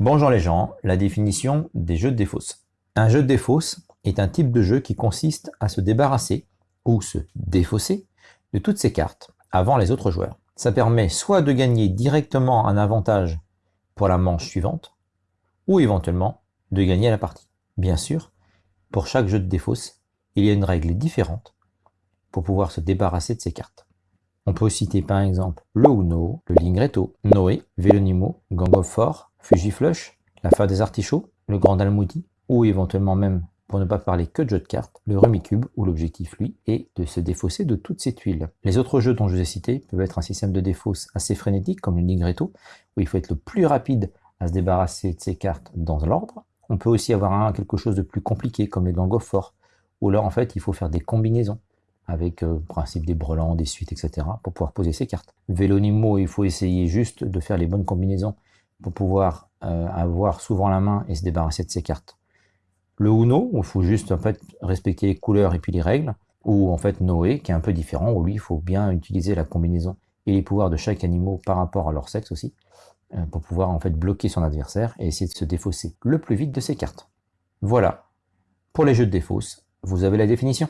Bonjour les gens, la définition des jeux de défausse. Un jeu de défausse est un type de jeu qui consiste à se débarrasser ou se défausser de toutes ses cartes avant les autres joueurs. Ça permet soit de gagner directement un avantage pour la manche suivante, ou éventuellement de gagner la partie. Bien sûr, pour chaque jeu de défausse, il y a une règle différente pour pouvoir se débarrasser de ses cartes. On peut citer par exemple le Uno, le Lingretto, Noé, Vélonimo, Gang Fujiflush, la fin des artichauts, le Grand Almoudi, ou éventuellement même, pour ne pas parler que de jeux de cartes, le Rumicube, où l'objectif, lui, est de se défausser de toute cette tuiles. Les autres jeux dont je vous ai cités peuvent être un système de défausse assez frénétique, comme le Nigretto, où il faut être le plus rapide à se débarrasser de ses cartes dans l'ordre. On peut aussi avoir un, quelque chose de plus compliqué, comme les Gang of Four, où là, en fait, il faut faire des combinaisons avec le euh, principe des brelans, des suites, etc., pour pouvoir poser ses cartes. Vélonimo, il faut essayer juste de faire les bonnes combinaisons pour pouvoir euh, avoir souvent la main et se débarrasser de ses cartes. Le Uno, où il faut juste respecter les couleurs et puis les règles, ou en fait Noé, qui est un peu différent, où lui, il faut bien utiliser la combinaison et les pouvoirs de chaque animal par rapport à leur sexe aussi, euh, pour pouvoir en fait bloquer son adversaire et essayer de se défausser le plus vite de ses cartes. Voilà. Pour les jeux de défausse, vous avez la définition.